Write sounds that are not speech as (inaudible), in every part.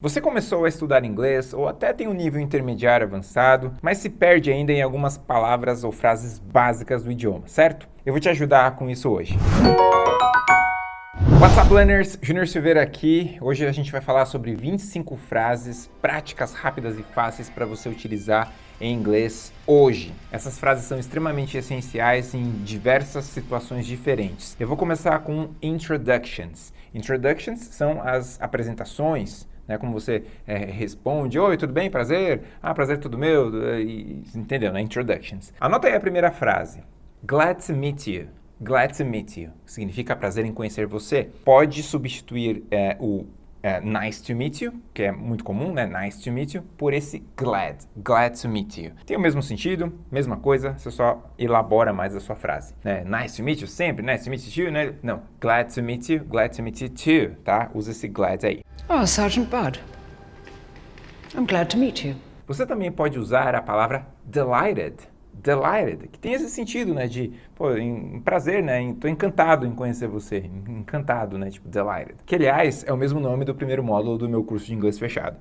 Você começou a estudar inglês ou até tem um nível intermediário avançado, mas se perde ainda em algumas palavras ou frases básicas do idioma, certo? Eu vou te ajudar com isso hoje. What's up, learners? Junior Silveira aqui. Hoje a gente vai falar sobre 25 frases práticas, rápidas e fáceis para você utilizar em inglês hoje. Essas frases são extremamente essenciais em diversas situações diferentes. Eu vou começar com introductions. Introductions são as apresentações, né, como você é, responde, oi, tudo bem, prazer? Ah, prazer tudo meu, e, entendeu, né, introductions. Anota aí a primeira frase. Glad to meet you. Glad to meet you. Significa prazer em conhecer você. Pode substituir é, o é, nice to meet you, que é muito comum, né? Nice to meet you, por esse glad. Glad to meet you. Tem o mesmo sentido, mesma coisa, você só elabora mais a sua frase. Né? Nice to meet you sempre, nice to meet you, né? Não, glad to meet you, glad to meet you too, tá? Usa esse glad aí. Oh, Sergeant Bud. I'm glad to meet you. Você também pode usar a palavra delighted delighted, que tem esse sentido, né, de, pô, em, prazer, né, em, tô encantado em conhecer você, encantado, né, tipo delighted. Que, aliás, é o mesmo nome do primeiro módulo do meu curso de inglês fechado.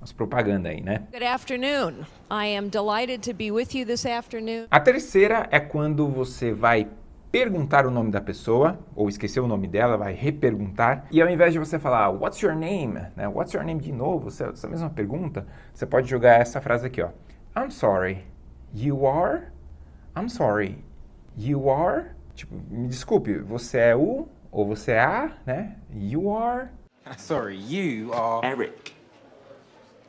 As propaganda aí, né? Good afternoon. I am delighted to be with you this afternoon. A terceira é quando você vai perguntar o nome da pessoa, ou esquecer o nome dela, vai reperguntar, e ao invés de você falar What's your name? Né, What's your name de novo, essa, mesma pergunta, você pode jogar essa frase aqui, ó. I'm sorry, You are? I'm sorry. You are? Tipo, me desculpe, você é o ou você é a, né? You are? (laughs) Sorry, you are Eric.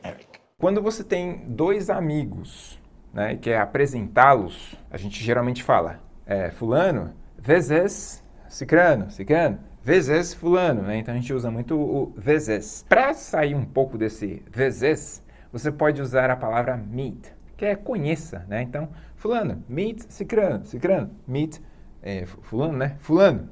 Eric. Quando você tem dois amigos, né, e quer apresentá-los, a gente geralmente fala, é, fulano, vezes cicrano, cicrano, vezes fulano, né? Então a gente usa muito o vezes. Para sair um pouco desse vezes, você pode usar a palavra meet que é conheça, né? Então, fulano, meet cicrano, cicrano, meet é, fulano, né? Fulano,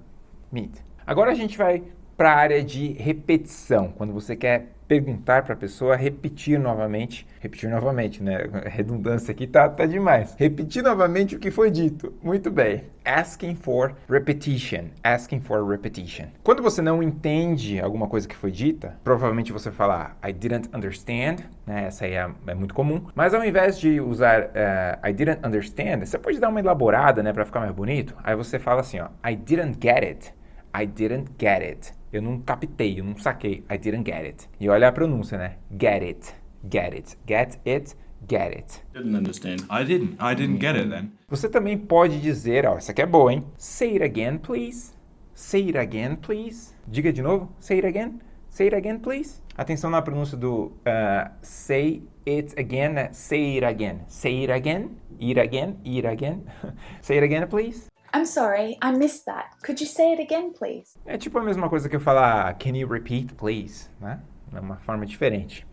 meet. Agora a gente vai para a área de repetição, quando você quer perguntar para a pessoa repetir novamente, repetir novamente, né? (laughs) Redundância aqui tá, tá demais. Repetir novamente o que foi dito. Muito bem. Asking for repetition. Asking for repetition. Quando você não entende alguma coisa que foi dita, provavelmente você fala I didn't understand, né? Essa aí é, é muito comum. Mas ao invés de usar uh, I didn't understand, você pode dar uma elaborada, né, para ficar mais bonito. Aí você fala assim, ó, I didn't get it. I didn't get it. Eu não captei, eu não saquei. I didn't get it. E olha a pronúncia, né? Get it. Get it. Get it. Get it. Didn't understand. I didn't. I didn't get it then. Você também pode dizer, ó, essa aqui é boa, hein? Say it again, please. Say it again, please. Diga de novo. Say it again. Say it again, please. Atenção na pronúncia do uh, say it again, né? Say it again. Say it again. Eat again. Eat again. (laughs) say it again, please. I'm sorry, I missed that. Could you say it again, please? É tipo a mesma coisa que eu falar can you repeat, please, né? É uma forma diferente.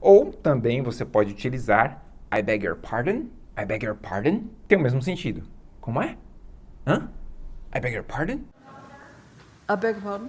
Ou também você pode utilizar I beg your pardon, I beg your pardon, tem o mesmo sentido. Como é? Hã? I beg your pardon? I beg your pardon?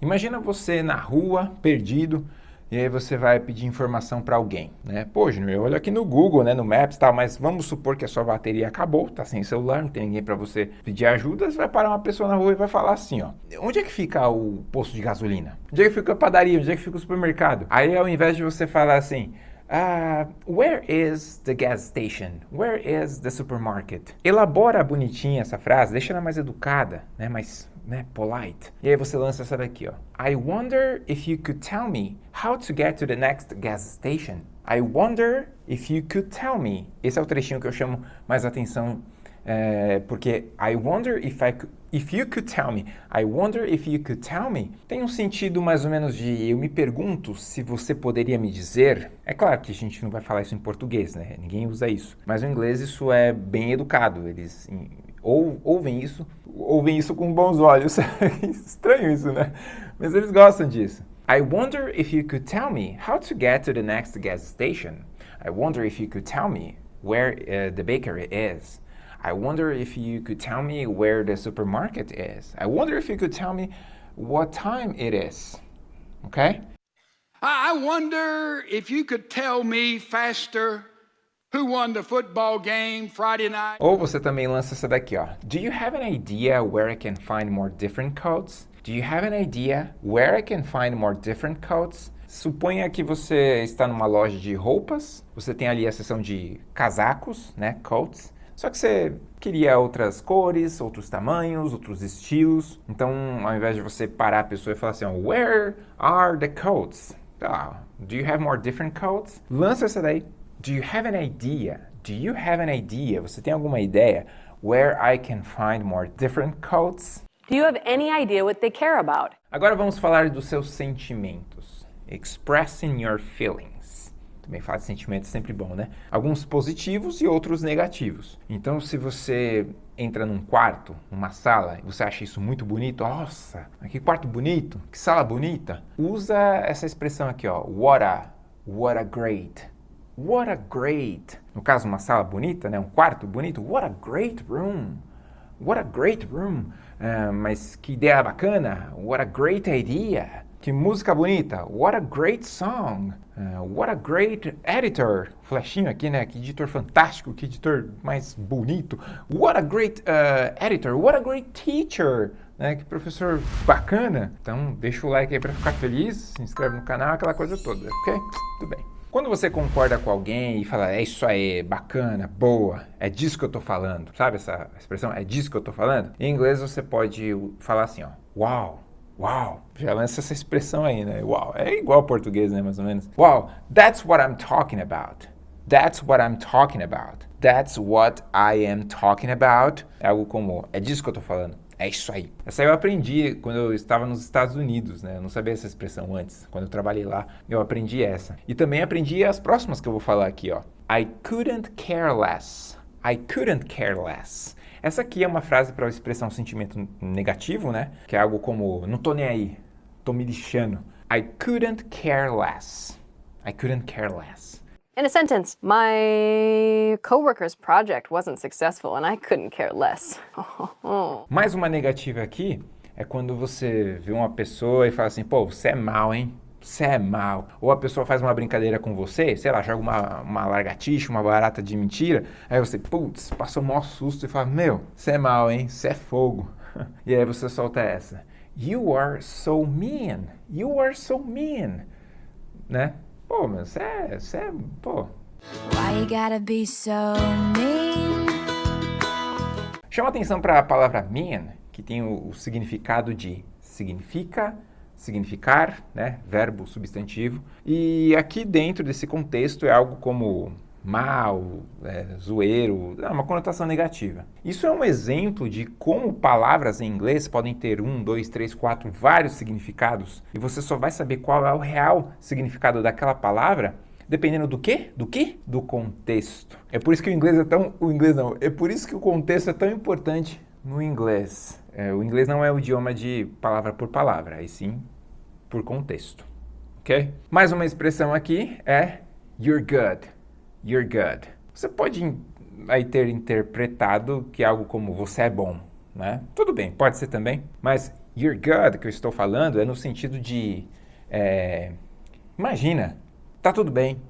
Imagina você na rua, perdido, e aí você vai pedir informação para alguém, né? Pô, Júnior, eu olho aqui no Google, né, no Maps, tal, mas vamos supor que a sua bateria acabou, tá sem celular, não tem ninguém para você pedir ajuda, você vai parar uma pessoa na rua e vai falar assim, ó, onde é que fica o posto de gasolina? Onde é que fica a padaria? Onde é que fica o supermercado? Aí ao invés de você falar assim, Uh, where is the gas station? Where is the supermarket? Elabora bonitinha essa frase, deixa ela mais educada, né? mais né, polite. E aí você lança essa daqui, ó. I wonder if you could tell me how to get to the next gas station. I wonder if you could tell me. Esse é o trechinho que eu chamo mais atenção, é, porque I wonder if I could, if you could tell me. I wonder if you could tell me. Tem um sentido mais ou menos de eu me pergunto se você poderia me dizer. É claro que a gente não vai falar isso em português, né? Ninguém usa isso. Mas no inglês isso é bem educado. Eles ou, ouvem isso, ouvem isso com bons olhos. (laughs) Estranho isso, né? Mas eles gostam disso. I wonder if you could tell me how to get to the next gas station. I wonder if you could tell me where uh, the bakery is. I wonder if you could tell me where the supermarket is. I wonder if you could tell me what time it is. Okay? I wonder if you could tell me faster Ou você também lança essa daqui, ó. Do you have an idea where I can find more different codes? Do you have an idea where I can find more different codes? Suponha que você está numa loja de roupas, você tem ali a seção de casacos, né, coats, só que você queria outras cores, outros tamanhos, outros estilos. Então, ao invés de você parar a pessoa e falar assim, where are the coats? Ah, do you have more different coats? Lança essa daí. Do you have an idea? Do you have an idea? Você tem alguma ideia? Where I can find more different coats? Do you have any idea what they care about? Agora vamos falar dos seus sentimentos. Expressing your feelings. Também falar de sentimentos é sempre bom, né? Alguns positivos e outros negativos. Então, se você entra num quarto, numa sala, e você acha isso muito bonito, nossa, que quarto bonito, que sala bonita, usa essa expressão aqui, ó, what a, what a great, what a great. No caso, uma sala bonita, né, um quarto bonito, what a great room, what a great room. Uh, mas que ideia bacana, what a great idea. Que música bonita, what a great song. Uh, what a great editor. Flechinho aqui, né? Que editor fantástico, que editor mais bonito. What a great uh, editor, what a great teacher. Né? Que professor bacana. Então, deixa o like aí para ficar feliz, se inscreve no canal, aquela coisa toda, ok? Tudo bem. Quando você concorda com alguém e fala, é isso aí, bacana, boa, é disso que eu tô falando, sabe essa expressão? É disso que eu tô falando? Em inglês você pode falar assim, ó, wow, wow. Já lança essa expressão aí, né? Wow, é igual ao português, né, mais ou menos. Wow, that's what I'm talking about. That's what I'm talking about. That's what I am talking about. É algo como, é disso que eu tô falando. É isso aí. Essa eu aprendi quando eu estava nos Estados Unidos, né? Eu não sabia essa expressão antes. Quando eu trabalhei lá, eu aprendi essa. E também aprendi as próximas que eu vou falar aqui, ó. I couldn't care less. I couldn't care less. Essa aqui é uma frase para expressar um sentimento negativo, né? Que é algo como, não tô nem aí, tô me lixando. I couldn't care less. I couldn't care less. In a sentence, my coworker's project wasn't successful and I couldn't care less. (laughs) Mais uma negativa aqui é quando você vê uma pessoa e fala assim, pô, você é mal, hein? Você é mal. Ou a pessoa faz uma brincadeira com você, sei lá, joga uma, uma largatixa, uma barata de mentira, aí você, putz, passou o maior susto e fala, meu, você é mal, hein? Você é fogo. (laughs) E aí você solta essa. You are so mean. You are so mean. Né? Pô, mas você é, é, pô. Why you gotta be so mean? Chama atenção para a palavra mean, que tem o, o significado de significa, significar, né, verbo substantivo. E aqui dentro desse contexto é algo como mal, é, zoeiro, é uma conotação negativa. Isso é um exemplo de como palavras em inglês podem ter um, dois, três, quatro, vários significados e você só vai saber qual é o real significado daquela palavra dependendo do quê? Do quê? Do contexto. É por isso que o inglês é tão... O inglês não. É por isso que o contexto é tão importante no inglês. É, o inglês não é o idioma de palavra por palavra, e sim por contexto. Ok? Mais uma expressão aqui é you're good you're good. Você pode aí ter interpretado que é algo como você é bom, né? Tudo bem, pode ser também, mas you're good que eu estou falando é no sentido de é, imagina, tá tudo bem.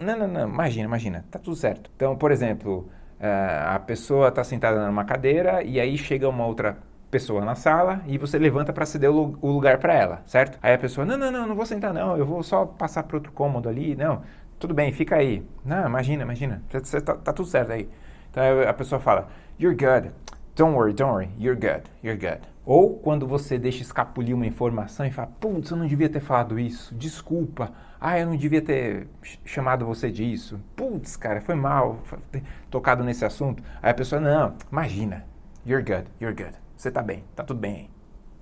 Não, não, não, imagina, imagina, tá tudo certo. Então, por exemplo, é, a pessoa está sentada numa cadeira e aí chega uma outra pessoa na sala e você levanta para ceder o lugar para ela, certo? Aí a pessoa, não, não, não, não vou sentar não, eu vou só passar para outro cômodo ali, não, tudo bem, fica aí. Não, imagina, imagina, você tá, tá tudo certo aí. Então a pessoa fala, you're good. Don't worry, don't worry, you're good, you're good. Ou quando você deixa escapulir uma informação e fala, putz, eu não devia ter falado isso, desculpa, ah, eu não devia ter chamado você disso, putz, cara, foi mal ter tocado nesse assunto. Aí a pessoa, não, imagina, you're good, you're good, você tá bem, tá tudo bem aí.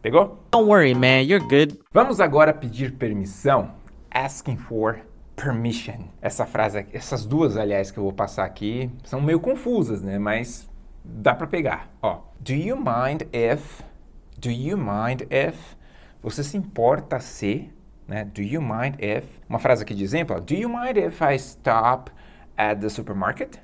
Pegou? Don't worry, man, you're good. Vamos agora pedir permissão, asking for permission. Essa frase, essas duas, aliás, que eu vou passar aqui, são meio confusas, né? Mas dá para pegar. Ó, do you mind if? Do you mind if? Você se importa se? Né? Do you mind if? Uma frase aqui de exemplo. Do you mind if I stop at the supermarket?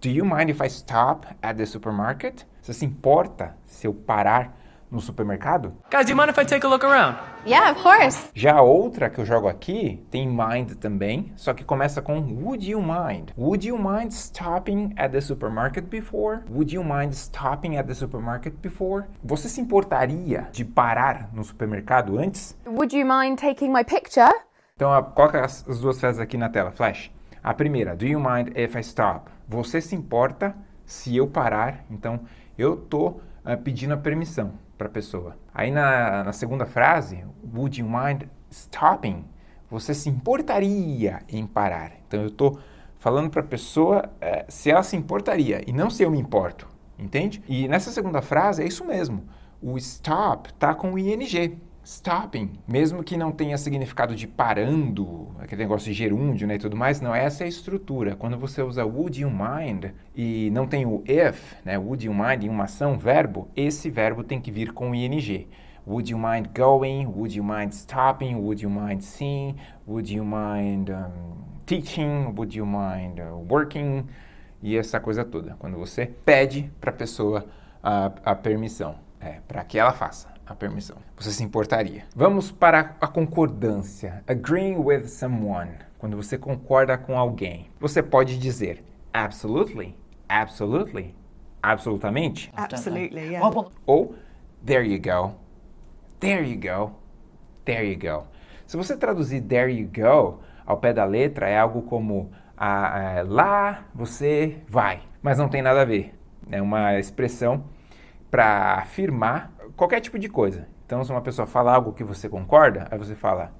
Do you mind if I stop at the supermarket? Você se importa se eu parar no supermercado? Guys, do you mind if I take a look around? Yeah, of course. Já a outra que eu jogo aqui tem mind também, só que começa com would you mind? Would you mind stopping at the supermarket before? Would you mind stopping at the supermarket before? Você se importaria de parar no supermercado antes? Would you mind taking my picture? Então, coloca as, as duas frases aqui na tela, flash. A primeira, do you mind if I stop? Você se importa se eu parar? Então, eu tô uh, pedindo a permissão para a pessoa. Aí na, na segunda frase, would you mind stopping? Você se importaria em parar? Então, eu tô falando para a pessoa uh, se ela se importaria e não se eu me importo, entende? E nessa segunda frase é isso mesmo. O stop tá com o ing stopping, mesmo que não tenha significado de parando, aquele negócio de gerúndio né, e tudo mais, não, essa é a estrutura. Quando você usa would you mind e não tem o if, né, would you mind em uma ação, verbo, esse verbo tem que vir com ing. Would you mind going? Would you mind stopping? Would you mind seeing? Would you mind um, teaching? Would you mind uh, working? E essa coisa toda. Quando você pede para a pessoa a, permissão, é, para que ela faça a permissão. Você se importaria. Vamos para a concordância. Agreeing with someone. Quando você concorda com alguém. Você pode dizer absolutely, absolutely, absolutamente. Absolutely, yeah. Ou there you go, there you go, there you go. Se você traduzir there you go ao pé da letra, é algo como ah, lá você vai, mas não tem nada a ver. É uma expressão para afirmar qualquer tipo de coisa. Então, se uma pessoa fala algo que você concorda, aí você fala,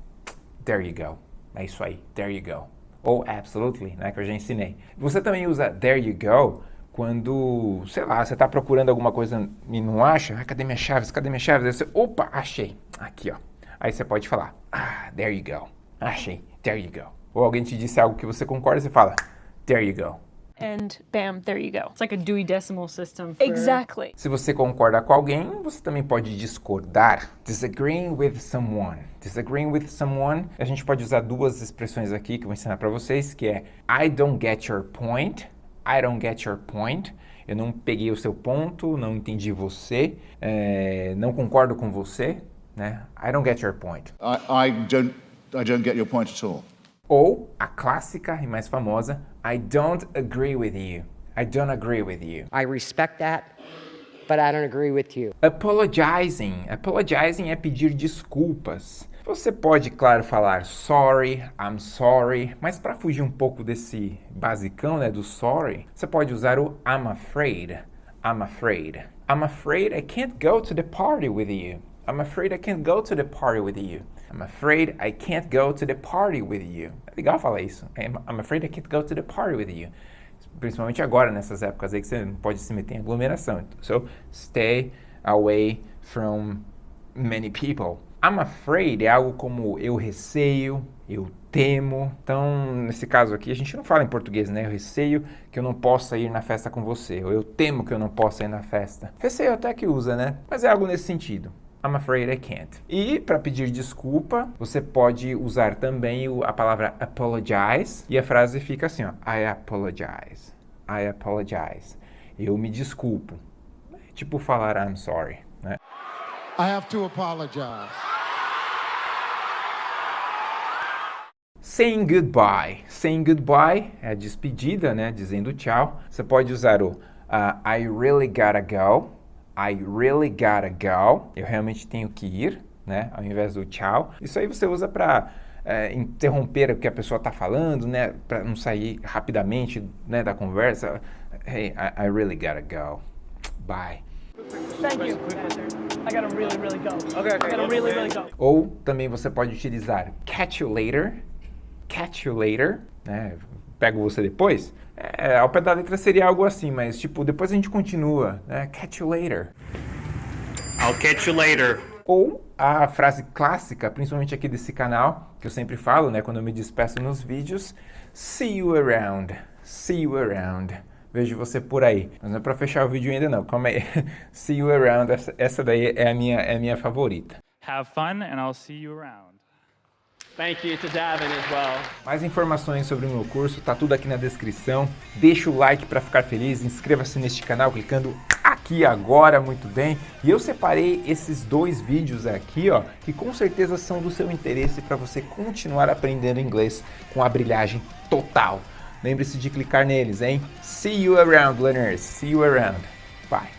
there you go. É isso aí, there you go. Ou absolutely, né, que eu já ensinei. Você também usa there you go quando, sei lá, você está procurando alguma coisa e não acha, ah, cadê minhas chaves, cadê minhas chaves? Aí você, opa, achei, aqui ó. Aí você pode falar, ah, there you go, achei, there you go. Ou alguém te disse algo que você concorda, você fala, there you go and bam, there you go. It's like a Dewey Decimal System. For... Exactly. Se você concorda com alguém, você também pode discordar. Disagreeing with someone. Disagreeing with someone. A gente pode usar duas expressões aqui que eu vou ensinar para vocês, que é I don't get your point. I don't get your point. Eu não peguei o seu ponto, não entendi você, é, não concordo com você, né? I don't get your point. I, I don't, I don't get your point at all. Ou a clássica e mais famosa, I don't agree with you. I don't agree with you. I respect that, but I don't agree with you. Apologizing. Apologizing é pedir desculpas. Você pode, claro, falar sorry, I'm sorry, mas para fugir um pouco desse basicão, né, do sorry, você pode usar o I'm afraid. I'm afraid. I'm afraid I can't go to the party with you. I'm afraid I can't go to the party with you. I'm afraid I can't go to the party with you. É legal falar isso. I'm afraid I can't go to the party with you. Principalmente agora, nessas épocas aí que você pode se meter em aglomeração. So, stay away from many people. I'm afraid é algo como eu receio, eu temo. Então, nesse caso aqui, a gente não fala em português, né? Eu receio que eu não possa ir na festa com você. Ou eu temo que eu não possa ir na festa. Receio até que usa, né? Mas é algo nesse sentido. I'm afraid I can't. E para pedir desculpa, você pode usar também a palavra apologize e a frase fica assim, ó, I apologize. I apologize. Eu me desculpo. É tipo falar I'm sorry, né? I have to apologize. Saying goodbye. Saying goodbye é a despedida, né? Dizendo tchau. Você pode usar o uh, I really gotta go. I really gotta go. Eu realmente tenho que ir, né? Ao invés do tchau. Isso aí você usa para é, interromper o que a pessoa está falando, né? Para não sair rapidamente né, da conversa. Hey, I, I really gotta go. Bye. Thank you. I gotta really, really go. Okay, okay. I gotta really, really go. Ou também você pode utilizar catch you later. Catch you later, né? Pego você depois. É, ao pé da letra seria algo assim, mas tipo, depois a gente continua, né? Catch you later. I'll catch you later. Ou a frase clássica, principalmente aqui desse canal, que eu sempre falo, né, quando eu me despeço nos vídeos, see you around, see you around. Vejo você por aí. Mas não é pra fechar o vídeo ainda não, calma aí. (laughs) see you around, essa, essa daí é a, minha, é a minha favorita. Have fun and I'll see you around. Thank you to Davin as well. Mais informações sobre o meu curso, tá tudo aqui na descrição. Deixa o like para ficar feliz, inscreva-se neste canal clicando aqui agora, muito bem. E eu separei esses dois vídeos aqui, ó, que com certeza são do seu interesse para você continuar aprendendo inglês com a brilhagem total. Lembre-se de clicar neles, hein? See you around, learners. See you around. Bye.